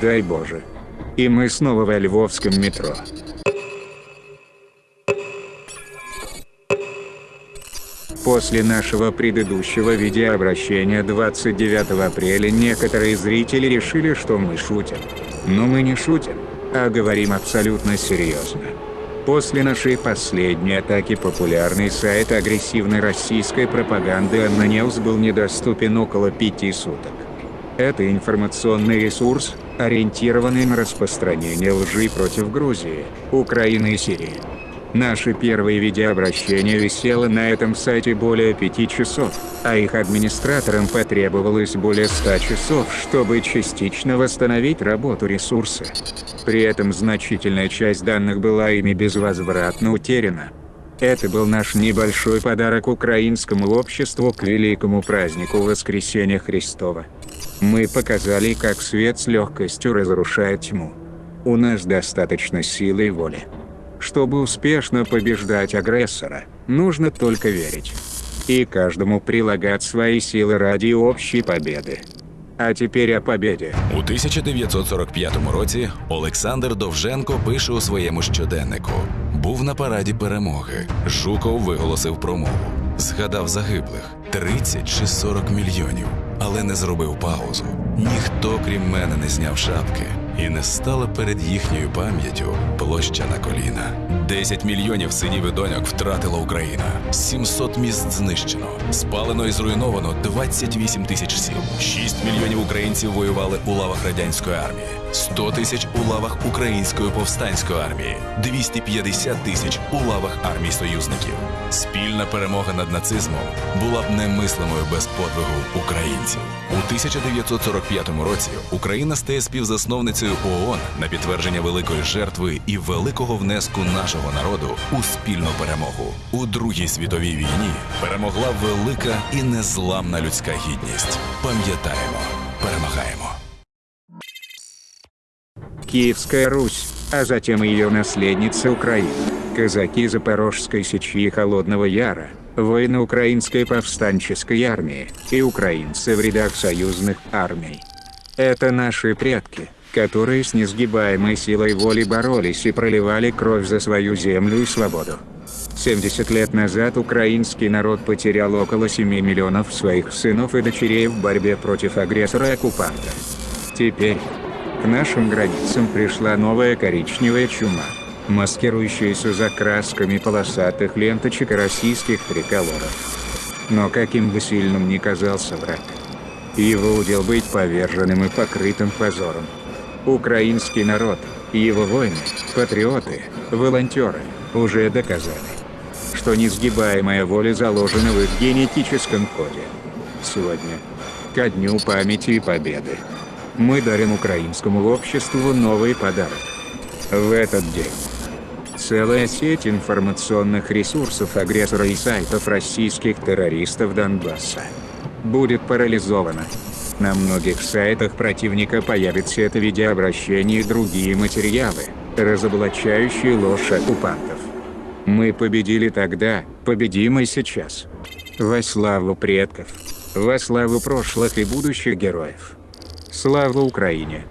Дай Боже. И мы снова во львовском метро. После нашего предыдущего видеообращения 29 апреля некоторые зрители решили, что мы шутим. Но мы не шутим, а говорим абсолютно серьезно. После нашей последней атаки популярный сайт агрессивной российской пропаганды Аннонеус был недоступен около пяти суток. Это информационный ресурс, ориентированный на распространение лжи против Грузии, Украины и Сирии. Наше первое видеообращение висело на этом сайте более пяти часов, а их администраторам потребовалось более 100 часов, чтобы частично восстановить работу ресурса. При этом значительная часть данных была ими безвозвратно утеряна. Это был наш небольшой подарок украинскому обществу к великому празднику Воскресения Христова. Мы показали, как свет с легкостью разрушает тьму. У нас достаточно силы и воли. Чтобы успешно побеждать агрессора, нужно только верить. И каждому прилагать свои силы ради общей победы. А теперь о победе. У 1945 році Олександр Довженко пише у своєму щоденнику: був на параді перемоги. Жуков виголосив промову. Згадав загиблих 30 чи 40 мільйонів, але не зробив паузу. Ніхто, крім мене, не зняв шапки, і не стала перед їхньою пам'яттю площа на коліна. 10 мільйонів синів і доньок втратила Україна. 700 міст знищено. Спалено і зруйновано 28 тисяч сіл. 6 мільйонів українців воювали у лавах радянської армії. 100 тисяч у лавах української повстанської армії, 250 тисяч у лавах армій союзників. Спільна перемога над нацизмом була б немислимою без подвигу українців. У 1945 році Україна стає співзасновницею ООН на підтвердження великої жертви і великого внеску нашого народу у спільну перемогу. У Другій світовій війні перемогла велика і незламна людська гідність. Пам'ятаємо, перемагаємо. Киевская Русь, а затем ее наследница Украина. Казаки Запорожской сечи и Холодного Яра, воины Украинской повстанческой армии и украинцы в рядах союзных армий. Это наши предки, которые с несгибаемой силой воли боролись и проливали кровь за свою землю и свободу. 70 лет назад украинский народ потерял около 7 миллионов своих сынов и дочерей в борьбе против агрессора и оккупанта. Теперь к нашим границам пришла новая коричневая чума, маскирующаяся за красками полосатых ленточек и российских триколоров. Но каким бы сильным ни казался враг, его удел быть поверженным и покрытым позором. Украинский народ, его воины, патриоты, волонтеры уже доказали, что несгибаемая воля заложена в их генетическом коде. Сегодня, ко дню памяти и победы, мы дарим украинскому обществу новый подарок. В этот день целая сеть информационных ресурсов агрессора и сайтов российских террористов Донбасса будет парализована. На многих сайтах противника появится это видеообращение и другие материалы, разоблачающие ложь оккупантов. Мы победили тогда, победим и сейчас. Во славу предков, во славу прошлых и будущих героев. Слава Украине!